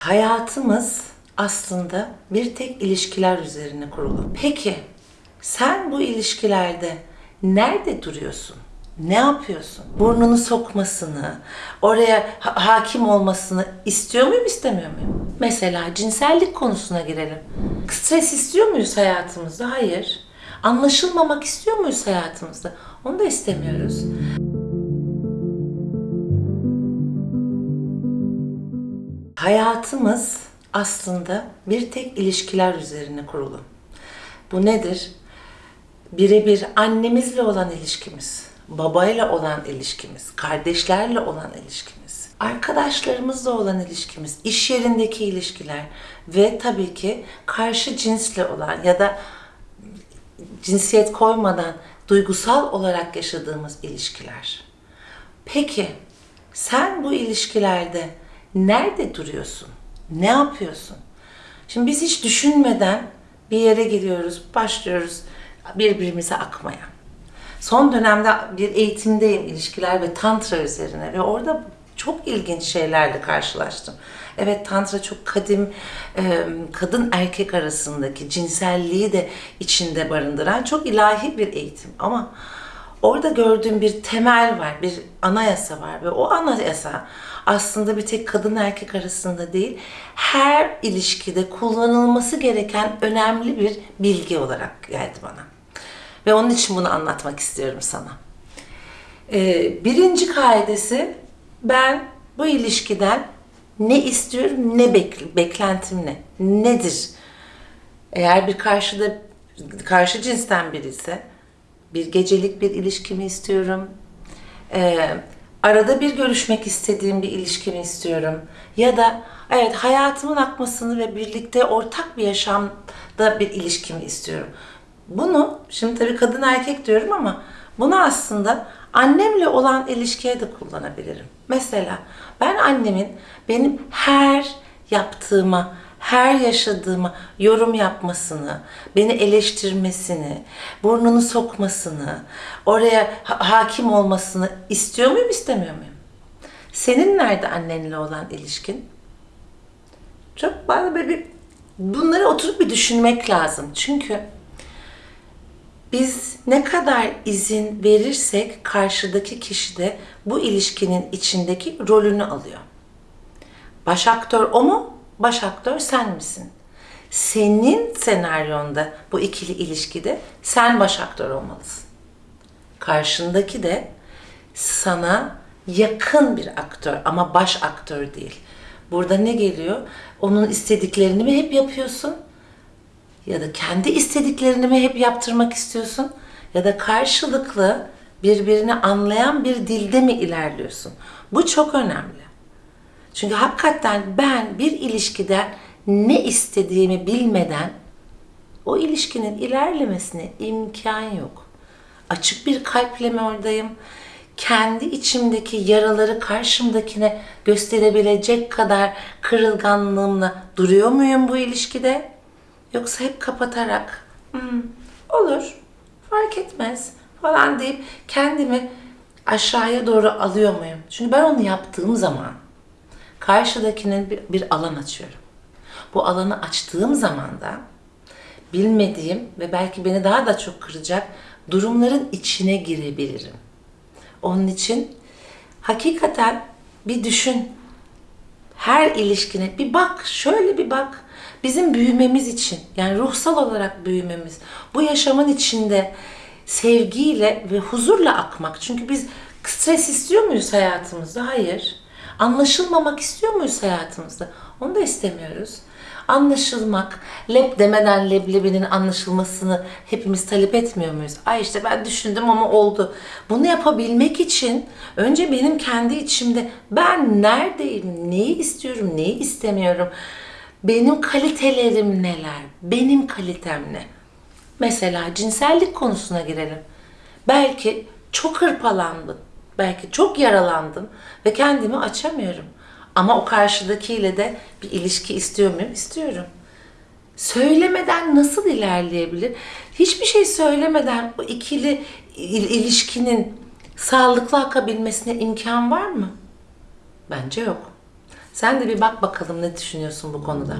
Hayatımız aslında bir tek ilişkiler üzerine kurulu. Peki sen bu ilişkilerde nerede duruyorsun? Ne yapıyorsun? Burnunu sokmasını, oraya ha- hakim olmasını istiyor muyum, istemiyor muyum? Mesela cinsellik konusuna girelim. Stres istiyor muyuz hayatımızda? Hayır. Anlaşılmamak istiyor muyuz hayatımızda? Onu da istemiyoruz. Hayatımız aslında bir tek ilişkiler üzerine kurulu. Bu nedir? Birebir annemizle olan ilişkimiz, babayla olan ilişkimiz, kardeşlerle olan ilişkimiz, arkadaşlarımızla olan ilişkimiz, iş yerindeki ilişkiler ve tabii ki karşı cinsle olan ya da cinsiyet koymadan duygusal olarak yaşadığımız ilişkiler. Peki sen bu ilişkilerde nerede duruyorsun? Ne yapıyorsun? Şimdi biz hiç düşünmeden bir yere giriyoruz, başlıyoruz birbirimize akmaya. Son dönemde bir eğitimdeyim ilişkiler ve tantra üzerine ve orada çok ilginç şeylerle karşılaştım. Evet tantra çok kadim kadın erkek arasındaki cinselliği de içinde barındıran çok ilahi bir eğitim ama orada gördüğüm bir temel var, bir anayasa var ve o anayasa aslında bir tek kadın erkek arasında değil, her ilişkide kullanılması gereken önemli bir bilgi olarak geldi bana. Ve onun için bunu anlatmak istiyorum sana. Ee, birinci kaidesi ben bu ilişkiden ne istiyorum, ne bek- beklentim ne, nedir? Eğer bir karşıda karşı cinsten biri ise bir gecelik bir ilişkimi istiyorum. Ee, arada bir görüşmek istediğim bir ilişkimi istiyorum. Ya da evet hayatımın akmasını ve birlikte ortak bir yaşamda bir ilişkimi istiyorum. Bunu şimdi tabii kadın erkek diyorum ama bunu aslında annemle olan ilişkiye de kullanabilirim. Mesela ben annemin benim her yaptığıma, her yaşadığıma yorum yapmasını, beni eleştirmesini, burnunu sokmasını, oraya ha- hakim olmasını istiyor muyum, istemiyor muyum? Senin nerede annenle olan ilişkin? Çok bana böyle bir bunları oturup bir düşünmek lazım. Çünkü biz ne kadar izin verirsek karşıdaki kişi de bu ilişkinin içindeki rolünü alıyor. Baş aktör o mu? Baş aktör sen misin? Senin senaryonda bu ikili ilişkide sen baş aktör olmalısın. Karşındaki de sana yakın bir aktör ama baş aktör değil. Burada ne geliyor? Onun istediklerini mi hep yapıyorsun? Ya da kendi istediklerini mi hep yaptırmak istiyorsun? Ya da karşılıklı birbirini anlayan bir dilde mi ilerliyorsun? Bu çok önemli. Çünkü hakikaten ben bir ilişkiden ne istediğimi bilmeden o ilişkinin ilerlemesine imkan yok. Açık bir kalple mi oradayım? Kendi içimdeki yaraları karşımdakine gösterebilecek kadar kırılganlığımla duruyor muyum bu ilişkide? Yoksa hep kapatarak "Hmm, olur, fark etmez falan deyip kendimi aşağıya doğru alıyor muyum? Çünkü ben onu yaptığım zaman karşıdakinin bir, bir alan açıyorum. Bu alanı açtığım zaman da bilmediğim ve belki beni daha da çok kıracak durumların içine girebilirim. Onun için hakikaten bir düşün. Her ilişkine bir bak, şöyle bir bak. Bizim büyümemiz için, yani ruhsal olarak büyümemiz, bu yaşamın içinde sevgiyle ve huzurla akmak. Çünkü biz stres istiyor muyuz hayatımızda? Hayır. Anlaşılmamak istiyor muyuz hayatımızda? Onu da istemiyoruz. Anlaşılmak, lep demeden leblebinin anlaşılmasını hepimiz talep etmiyor muyuz? Ay işte ben düşündüm ama oldu. Bunu yapabilmek için önce benim kendi içimde ben neredeyim, neyi istiyorum, neyi istemiyorum, benim kalitelerim neler, benim kalitem ne? Mesela cinsellik konusuna girelim. Belki çok hırpalandım, belki çok yaralandım ve kendimi açamıyorum. Ama o karşıdakiyle de bir ilişki istiyor muyum? İstiyorum. Söylemeden nasıl ilerleyebilir? Hiçbir şey söylemeden o ikili il- ilişkinin sağlıklı akabilmesine imkan var mı? Bence yok. Sen de bir bak bakalım ne düşünüyorsun bu konuda.